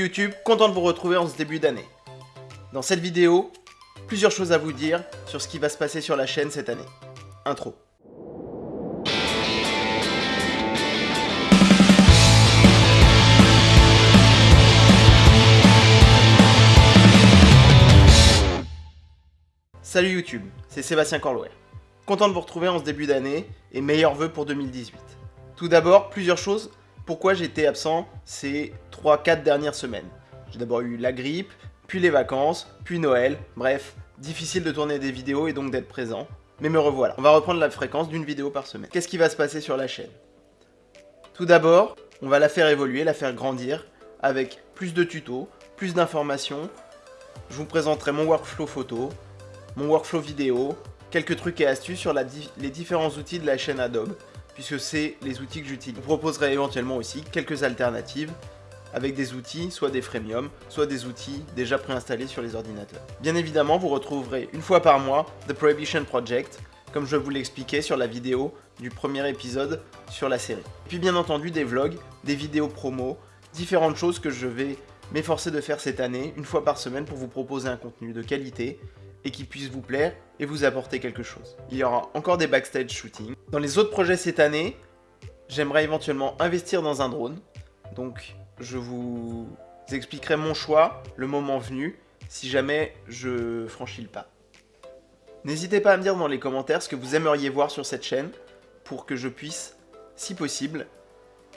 YouTube, content de vous retrouver en ce début d'année. Dans cette vidéo, plusieurs choses à vous dire sur ce qui va se passer sur la chaîne cette année. Intro. Salut YouTube, c'est Sébastien Corlouer. Content de vous retrouver en ce début d'année et meilleurs vœux pour 2018. Tout d'abord, plusieurs choses pourquoi j'étais absent ces 3-4 dernières semaines? J'ai d'abord eu la grippe, puis les vacances, puis Noël, bref, difficile de tourner des vidéos et donc d'être présent. Mais me revoilà. On va reprendre la fréquence d'une vidéo par semaine. Qu'est-ce qui va se passer sur la chaîne? Tout d'abord, on va la faire évoluer, la faire grandir, avec plus de tutos, plus d'informations. Je vous présenterai mon workflow photo, mon workflow vidéo, quelques trucs et astuces sur les différents outils de la chaîne Adobe, puisque c'est les outils que j'utilise. Je vous proposerai éventuellement aussi quelques alternatives avec des outils, soit des freemium, soit des outils déjà préinstallés sur les ordinateurs. Bien évidemment, vous retrouverez une fois par mois The Prohibition Project, comme je vous l'expliquais sur la vidéo du premier épisode sur la série. Puis bien entendu des vlogs, des vidéos promo, différentes choses que je vais m'efforcer de faire cette année, une fois par semaine, pour vous proposer un contenu de qualité et qui puisse vous plaire et vous apporter quelque chose. Il y aura encore des backstage shooting. Dans les autres projets cette année, j'aimerais éventuellement investir dans un drone. Donc je vous expliquerai mon choix le moment venu si jamais je franchis le pas. N'hésitez pas à me dire dans les commentaires ce que vous aimeriez voir sur cette chaîne pour que je puisse, si possible,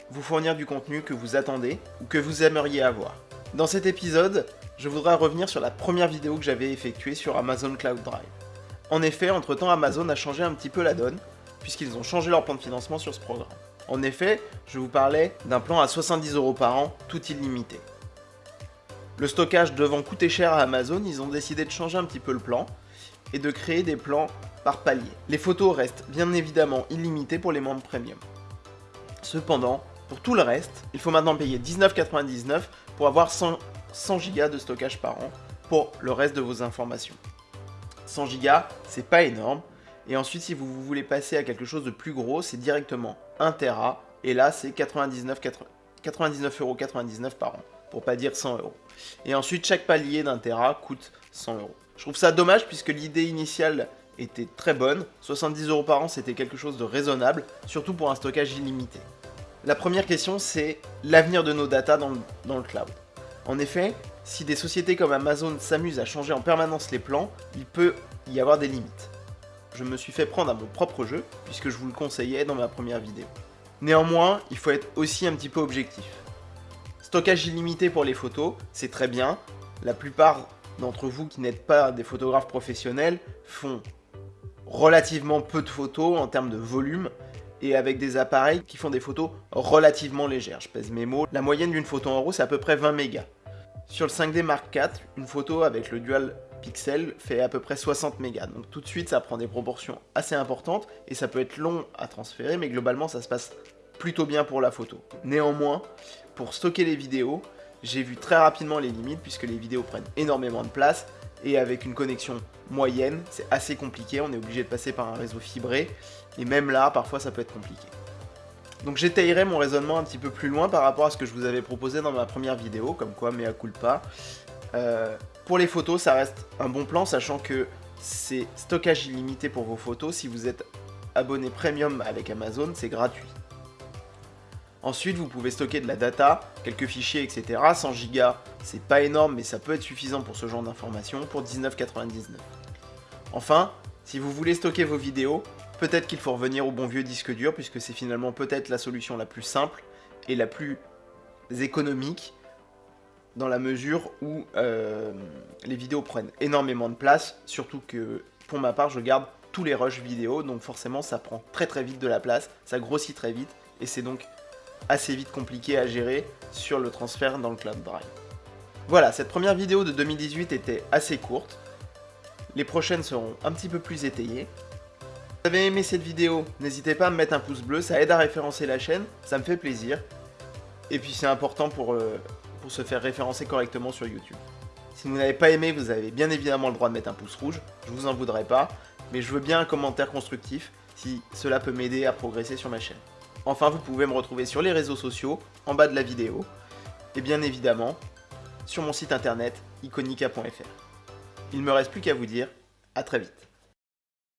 vous fournir du contenu que vous attendez ou que vous aimeriez avoir. Dans cet épisode, je voudrais revenir sur la première vidéo que j'avais effectuée sur Amazon Cloud Drive. En effet, entre-temps, Amazon a changé un petit peu la donne, puisqu'ils ont changé leur plan de financement sur ce programme. En effet, je vous parlais d'un plan à 70 euros par an, tout illimité. Le stockage devant coûter cher à Amazon, ils ont décidé de changer un petit peu le plan et de créer des plans par palier. Les photos restent bien évidemment illimitées pour les membres premium. Cependant, pour tout le reste, il faut maintenant payer 19,99€ pour avoir 100, 100 Go de stockage par an pour le reste de vos informations. 100 Go, c'est pas énorme. Et ensuite, si vous voulez passer à quelque chose de plus gros, c'est directement 1 Tera. Et là, c'est 99,99€ par an, pour pas dire 100 euros. Et ensuite, chaque palier d'un Tera coûte 100 euros. Je trouve ça dommage puisque l'idée initiale était très bonne. 70 euros par an, c'était quelque chose de raisonnable, surtout pour un stockage illimité. La première question, c'est l'avenir de nos datas dans le cloud. En effet, si des sociétés comme Amazon s'amusent à changer en permanence les plans, il peut y avoir des limites. Je me suis fait prendre à mon propre jeu, puisque je vous le conseillais dans ma première vidéo. Néanmoins, il faut être aussi un petit peu objectif. Stockage illimité pour les photos, c'est très bien. La plupart d'entre vous qui n'êtes pas des photographes professionnels font relativement peu de photos en termes de volume et avec des appareils qui font des photos relativement légères. Je pèse mes mots. La moyenne d'une photo en RAW, c'est à peu près 20 mégas. Sur le 5D Mark IV, une photo avec le dual pixel fait à peu près 60 mégas. Donc tout de suite, ça prend des proportions assez importantes et ça peut être long à transférer, mais globalement, ça se passe plutôt bien pour la photo. Néanmoins, pour stocker les vidéos, j'ai vu très rapidement les limites puisque les vidéos prennent énormément de place et avec une connexion moyenne, c'est assez compliqué, on est obligé de passer par un réseau fibré et même là, parfois, ça peut être compliqué. Donc j'étayerai mon raisonnement un petit peu plus loin par rapport à ce que je vous avais proposé dans ma première vidéo, comme quoi mea culpa. Euh, pour les photos, ça reste un bon plan, sachant que c'est stockage illimité pour vos photos. Si vous êtes abonné premium avec Amazon, c'est gratuit. Ensuite, vous pouvez stocker de la data, quelques fichiers, etc. 100 Go, c'est pas énorme, mais ça peut être suffisant pour ce genre d'informations, pour 19,99. Enfin, si vous voulez stocker vos vidéos, Peut-être qu'il faut revenir au bon vieux disque dur, puisque c'est finalement peut-être la solution la plus simple et la plus économique, dans la mesure où euh, les vidéos prennent énormément de place, surtout que pour ma part je garde tous les rushs vidéo, donc forcément ça prend très très vite de la place, ça grossit très vite, et c'est donc assez vite compliqué à gérer sur le transfert dans le Cloud Drive. Voilà, cette première vidéo de 2018 était assez courte, les prochaines seront un petit peu plus étayées, vous avez aimé cette vidéo, n'hésitez pas à me mettre un pouce bleu, ça aide à référencer la chaîne, ça me fait plaisir. Et puis c'est important pour, euh, pour se faire référencer correctement sur YouTube. Si vous n'avez pas aimé, vous avez bien évidemment le droit de mettre un pouce rouge, je vous en voudrais pas, mais je veux bien un commentaire constructif si cela peut m'aider à progresser sur ma chaîne. Enfin, vous pouvez me retrouver sur les réseaux sociaux, en bas de la vidéo, et bien évidemment, sur mon site internet iconica.fr. Il me reste plus qu'à vous dire à très vite.